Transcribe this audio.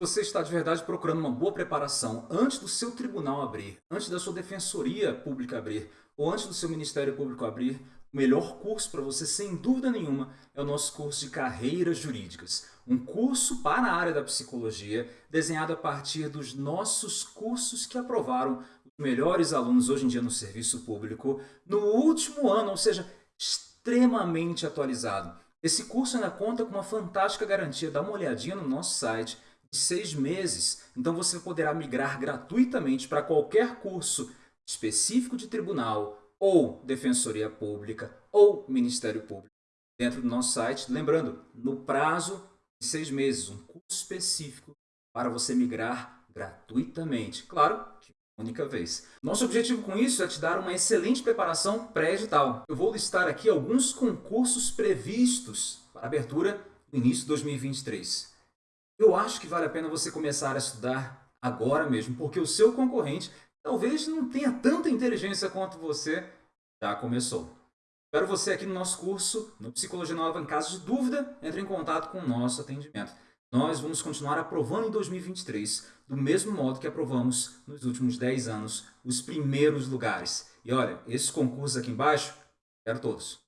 Você está de verdade procurando uma boa preparação antes do seu tribunal abrir, antes da sua defensoria pública abrir, ou antes do seu Ministério Público abrir, o melhor curso para você, sem dúvida nenhuma, é o nosso curso de Carreiras Jurídicas. Um curso para a área da psicologia, desenhado a partir dos nossos cursos que aprovaram os melhores alunos hoje em dia no serviço público no último ano, ou seja, extremamente atualizado. Esse curso ainda conta com uma fantástica garantia, dá uma olhadinha no nosso site, seis meses. Então você poderá migrar gratuitamente para qualquer curso específico de tribunal, ou defensoria pública, ou ministério público, dentro do nosso site. Lembrando, no prazo de seis meses, um curso específico para você migrar gratuitamente. Claro, de única vez. Nosso objetivo com isso é te dar uma excelente preparação pré-edital. Eu vou listar aqui alguns concursos previstos para abertura no início de 2023. Eu acho que vale a pena você começar a estudar agora mesmo, porque o seu concorrente talvez não tenha tanta inteligência quanto você já começou. Espero você aqui no nosso curso, no Psicologia Nova. Em caso de dúvida, entre em contato com o nosso atendimento. Nós vamos continuar aprovando em 2023, do mesmo modo que aprovamos nos últimos 10 anos, os primeiros lugares. E olha, esses concursos aqui embaixo, quero todos.